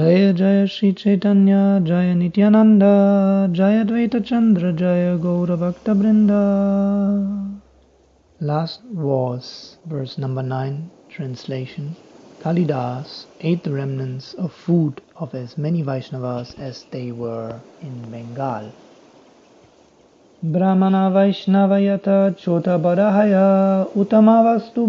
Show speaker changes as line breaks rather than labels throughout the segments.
जय जय Shri Chaitanya, Jaya Nityananda, Jaya Advaita Chandra, Jaya Gaura Bhakta Brinda. Last was verse number 9, translation. Kalidas ate the remnants of food of as many Vaishnavas as they were in Bengal. Brahmana Vaishnavayata Chota Badahaya Utamavastu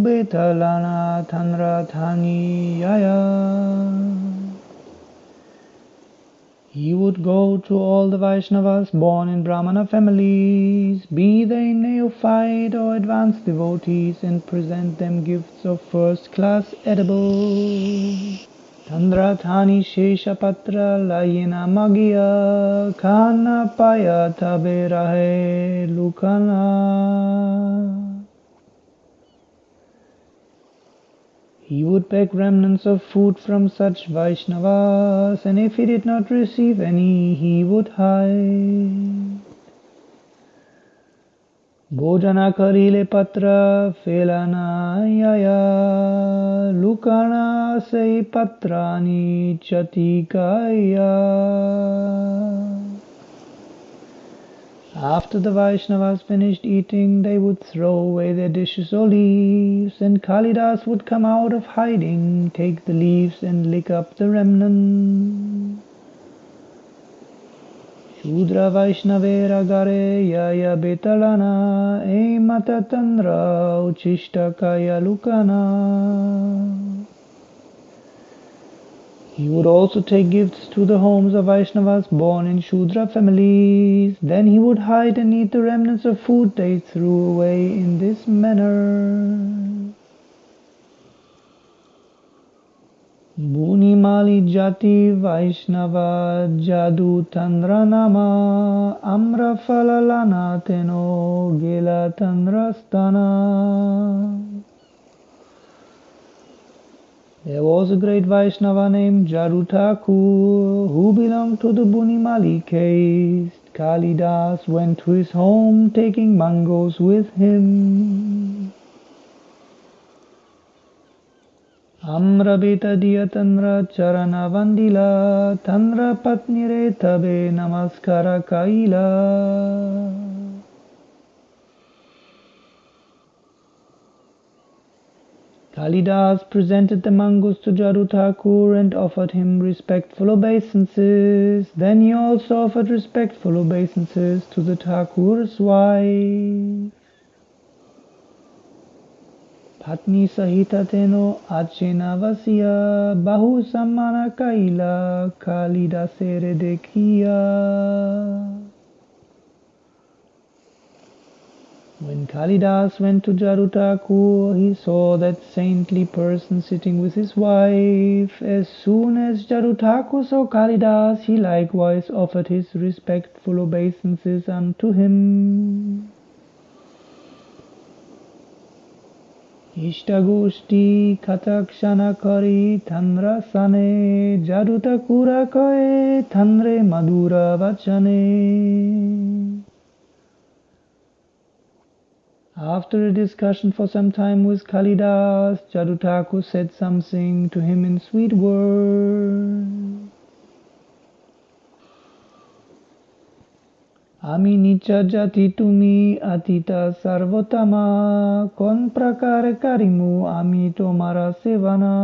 He would go to all the Vaishnavas born in Brahmana families, be they neophyte or advanced devotees, and present them gifts of first class edibles. Tandrathani Sheshapatra Layina Magia Kana Paya Taberahe Lukana. He would beg remnants of food from such Vaishnavas, and if he did not receive any, he would hide. Bhojana karile patra felana yaya lukana sei patrani chatikaya. After the Vaishnavas finished eating, they would throw away their dishes or leaves, and Kalidas would come out of hiding, take the leaves and lick up the remnant. Shudra Vaishnavera Gare Yaya Betalana E Matatandra Uchishta Kaya Lukana he would also take gifts to the homes of Vaishnavas born in Shudra families. Then he would hide and eat the remnants of food they threw away in this manner. Bunimali Jati Vaishnava Jadu Tandra Nama Amra Falalana Teno Gela Tandrastana there was a great Vaishnava named Jarutakur who belonged to the Bhuimali caste. Kalidas went to his home taking mangoes with him. Amrabita Diyatanra Charana Vandila Tanra Patnire Tabe Namaskara Kaila. Kalidas presented the mangoes to Jaru Thakur and offered him respectful obeisances. Then he also offered respectful obeisances to the Thakur's wife. Patni Sahita Teno Achena Vasya Bahu Sammana Kaila Kalidasere When Kalidas went to Jarutakur, he saw that saintly person sitting with his wife. As soon as Jarutakur saw Kalidas, he likewise offered his respectful obeisances unto him. Ishtagoshti katakshana kari thandra sane Jarutakura koe after a discussion for some time with Kalidas, Jarutaku said something to him in sweet words. আমি নিচা জাতি তুমি আতিতা সর্বতমা কোন প্রকার কারিমু আমি তোমারা সেবানা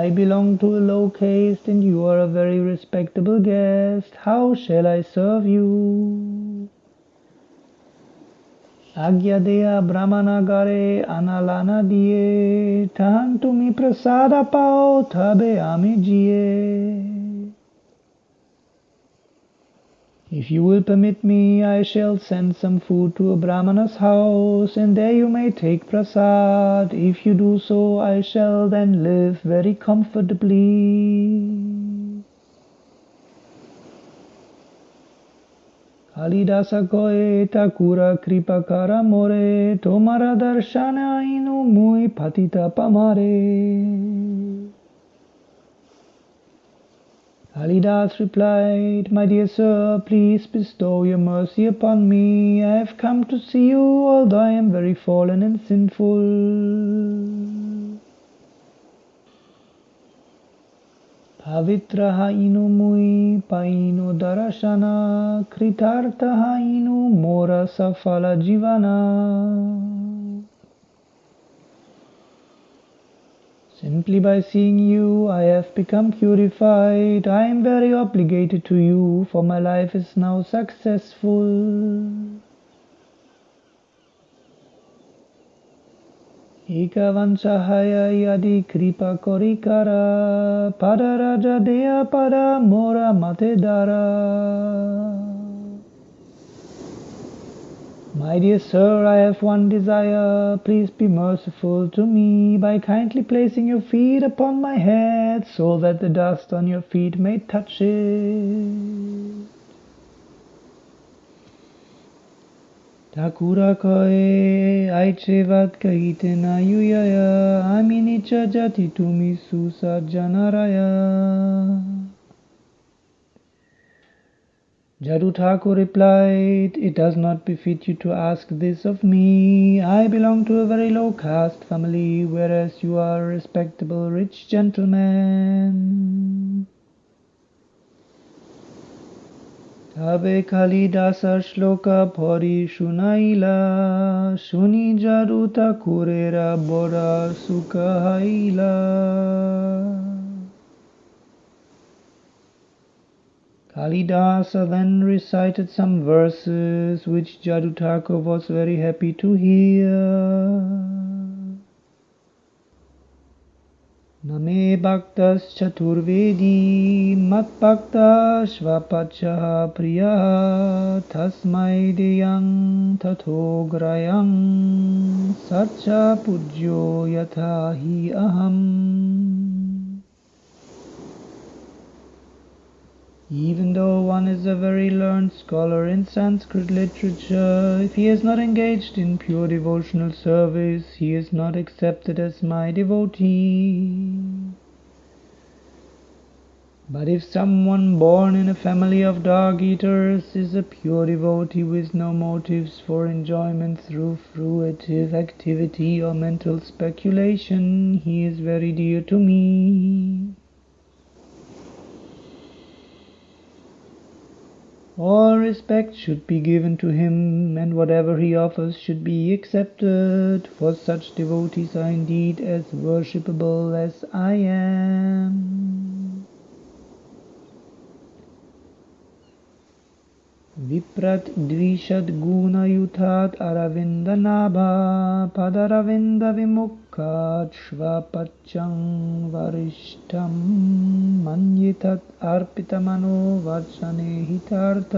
I belong to a low caste and you are a very respectable guest. How shall I serve you? Agya deya brahmana gare analana diye tahan tumi prasada pao tabe ami If you will permit me, I shall send some food to a Brahmana's house, and there you may take prasad. If you do so, I shall then live very comfortably. Kalidasa koe takura kripakara more, tomara darshana inu mui patita pamare. Kalidas replied, My dear sir, please bestow your mercy upon me. I have come to see you, although I am very fallen and sinful. Pavitraha inu mui paino darashana, पैनु Darshan mora safala jivana. Simply by seeing you, I have become purified. I am very obligated to you, for my life is now successful. Ikavanchahaya yadi kripa korikara padaraja dea pada mora matedara. My dear sir, I have one desire. Please be merciful to me by kindly placing your feet upon my head so that the dust on your feet may touch it. Takura koe aichevat kahite na yuyaya aminicha jati tumi susa janaraya. Jadu Thakur replied, It does not befit you to ask this of me. I belong to a very low caste family, whereas you are a respectable rich gentleman. Tabe Kalidasa Shloka Pori Shunaila Shuni Jadu Thakurera Bora Sukhaila. Kalidasa then recited some verses which Jadutaka was very happy to hear. Name Bhaktas Chaturvedi Mat Bhakta Shvapacha Priya Tasmai Deyang Tatograyang Sacha Pujyo Yatha Hi Aham Even though one is a very learned scholar in Sanskrit literature, if he is not engaged in pure devotional service, he is not accepted as my devotee. But if someone born in a family of dog eaters is a pure devotee with no motives for enjoyment through fruitive activity or mental speculation, he is very dear to me. All respect should be given to him, and whatever he offers should be accepted, for such devotees are indeed as worshipable as I am. विप्रत् द्विषद्गुणयुथात् अरविन्दनाभा पदरविन्दविमुखात् श्वपच्चं वरिष्ठं मन्यितत् अर्पितमनो वर्षणे हितार्थ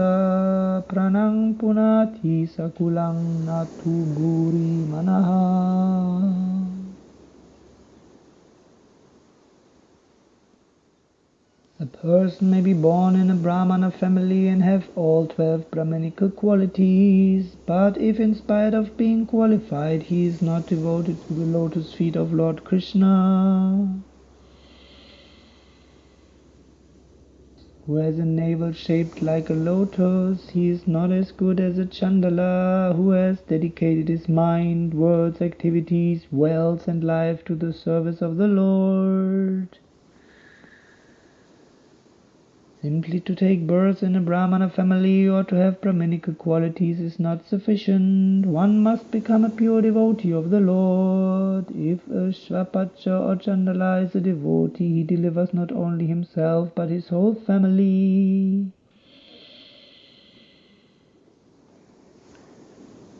प्रणं पुनाथि सकुलं न तु भूरि मनः A person may be born in a Brahmana family and have all twelve Brahmanical qualities, but if in spite of being qualified he is not devoted to the lotus feet of Lord Krishna, who has a navel shaped like a lotus, he is not as good as a Chandala who has dedicated his mind, words, activities, wealth, and life to the service of the Lord. Simply to take birth in a Brahmana family or to have Brahminical qualities is not sufficient. One must become a pure devotee of the Lord. If a Shvapacha or Chandala is a devotee, he delivers not only himself but his whole family.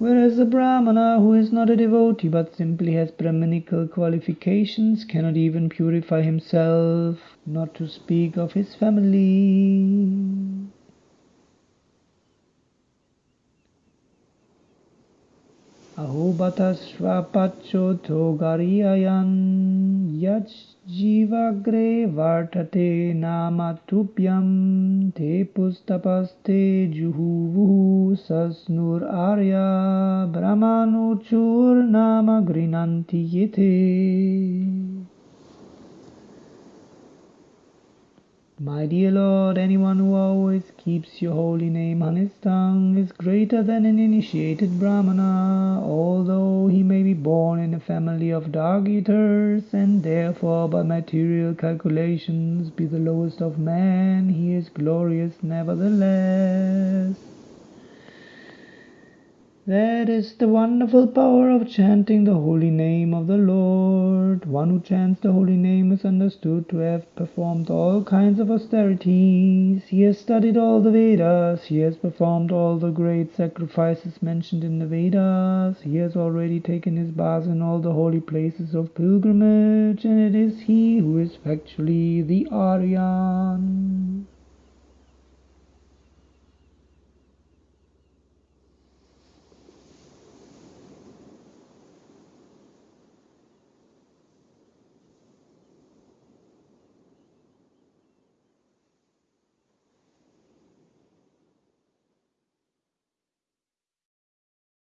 Whereas a Brahmana who is not a devotee but simply has Brahmanical qualifications cannot even purify himself, not to speak of his family. Ahobatasrapachoto gariyayan yach जीवाग्रे वर्तते नाम तुभ्यं ते पुस्तपस्ते जुहुवुः सस्नुरार्या आर्या गृह्णन्ति ये ते My dear Lord, anyone who always keeps your holy name on his tongue is greater than an initiated Brahmana, although he may be born in a family of dog-eaters, and therefore by material calculations be the lowest of men, he is glorious nevertheless. That is the wonderful power of chanting the holy name of the Lord. One who chants the holy name is understood to have performed all kinds of austerities. He has studied all the Vedas. He has performed all the great sacrifices mentioned in the Vedas. He has already taken his bath in all the holy places of pilgrimage, and it is he who is factually the Aryan.